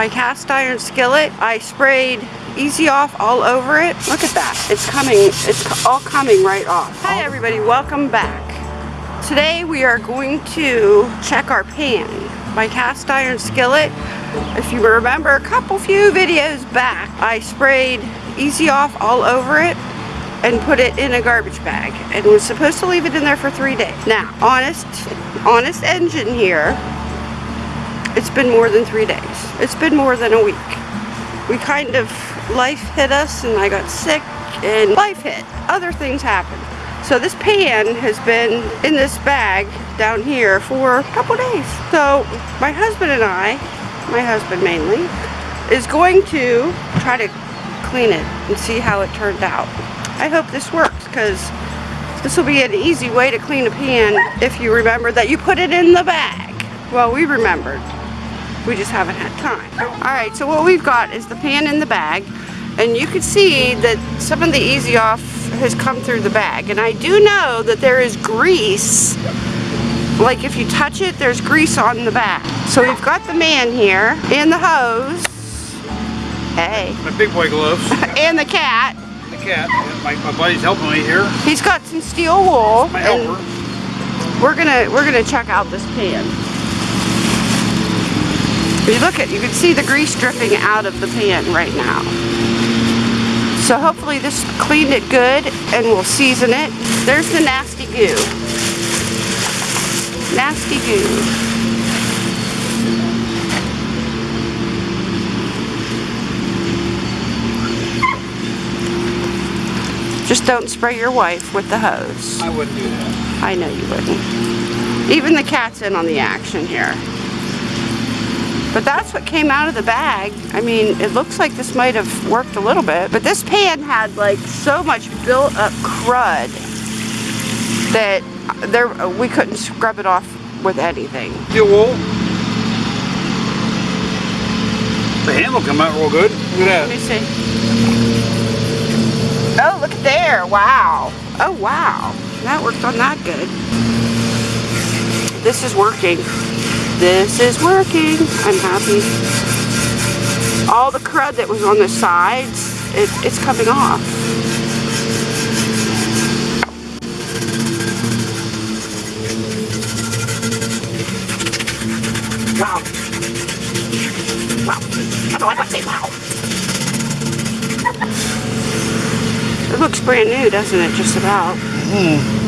my cast iron skillet. I sprayed Easy Off all over it. Look at that. It's coming, it's all coming right off. Hi everybody, welcome back. Today we are going to check our pan. My cast iron skillet. If you remember a couple few videos back, I sprayed Easy Off all over it and put it in a garbage bag and was supposed to leave it in there for three days. Now, honest, honest engine here, it's been more than three days. It's been more than a week. We kind of, life hit us and I got sick and life hit. Other things happened. So this pan has been in this bag down here for a couple days. So my husband and I, my husband mainly, is going to try to clean it and see how it turned out. I hope this works because this will be an easy way to clean a pan if you remember that you put it in the bag. Well, we remembered. We just haven't had time. Alright, so what we've got is the pan in the bag and you can see that some of the Easy Off has come through the bag and I do know that there is grease like if you touch it there's grease on the back. So we've got the man here and the hose. Hey. My big boy gloves. and the cat The cat. My, my buddy's helping me here. He's got some steel wool. My helper. We're gonna we're gonna check out this pan. If you look at you can see the grease dripping out of the pan right now. So hopefully this cleaned it good and we'll season it. There's the nasty goo. Nasty goo. Just don't spray your wife with the hose. I wouldn't do that. I know you wouldn't. Even the cat's in on the action here. But that's what came out of the bag. I mean, it looks like this might have worked a little bit. But this pan had like so much built up crud that there we couldn't scrub it off with anything. Steel wool. The handle come out real good. Look at that. Let me see. Oh, look at there. Wow. Oh, wow. That worked on that good. This is working. This is working. I'm happy. All the crud that was on the sides, it, it's coming off. Wow. Wow. Say wow. It looks brand new, doesn't it? Just about. Mm.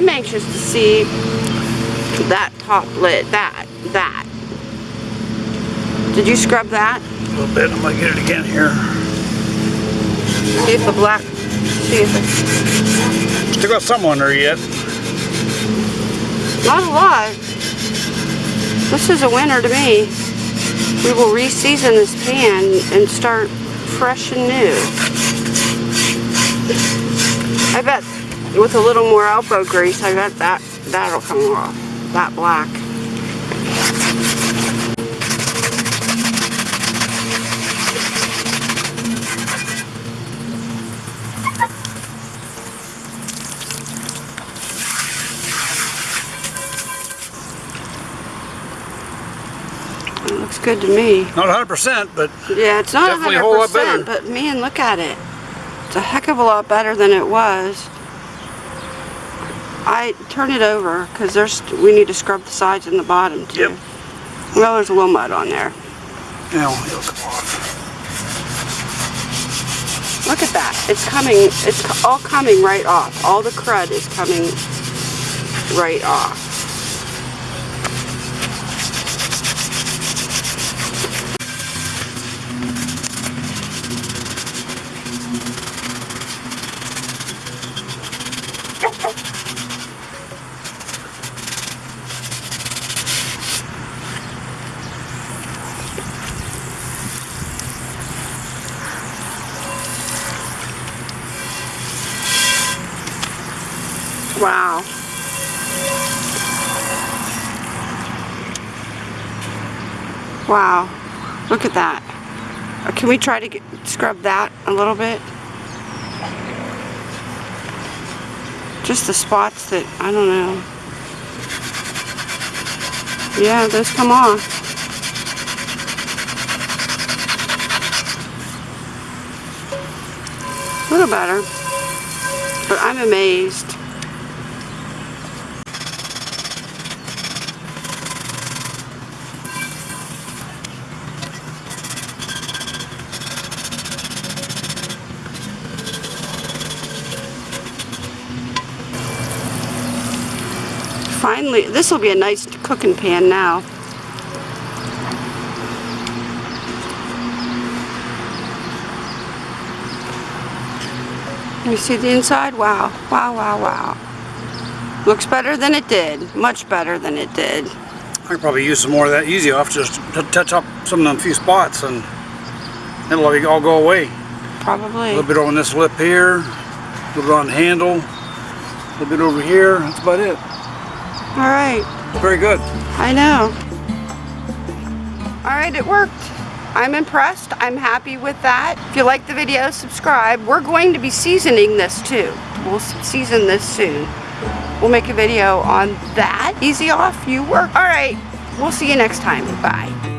I'm anxious to see that top lid, that, that. Did you scrub that? A little bit. I'm to get it again here. See if the black, see if it... Still got some on there yet. Not a lot. This is a winner to me. We will re-season this pan and start fresh and new. I bet with a little more elbow grease, I bet that, that'll come off. That black. It looks good to me. Not 100%, but yeah, it's not definitely 100%, a whole lot better. but man, look at it. It's a heck of a lot better than it was. I turn it over because there's we need to scrub the sides and the bottom too. Yep. Well, there's a little mud on there. Now it'll come off. Look at that. It's coming. It's all coming right off. All the crud is coming right off. Wow. Wow. Look at that. Uh, Can we try to get, scrub that a little bit? Just the spots that, I don't know. Yeah, those come off. A little better. But I'm amazed. Finally, this will be a nice cooking pan now. You see the inside? Wow, wow, wow, wow. Looks better than it did. Much better than it did. I could probably use some more of that easy off just to touch up some of them few spots and it'll all go away. Probably. A little bit on this lip here, a little bit on the handle, a little bit over here. That's about it. All right. Very good. I know. All right, it worked. I'm impressed. I'm happy with that. If you like the video, subscribe. We're going to be seasoning this too. We'll season this soon. We'll make a video on that. Easy off, you work. All right, we'll see you next time. Bye.